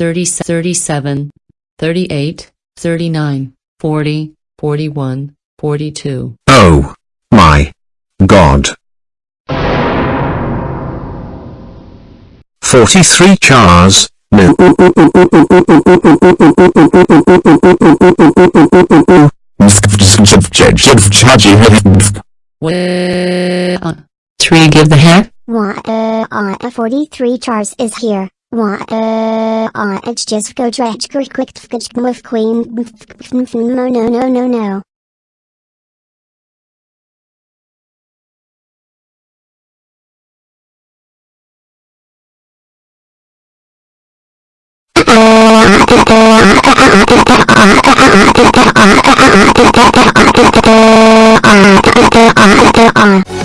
30, 37, 38, 39, 40, 41, 42. Oh my god. 43 chars. No. Wah. Three give the hat. Why, uh, uh, 43 chars is here. Uh, uh, it's just go dredge quick quick quick with queen. No, no, no, no, no. Uh,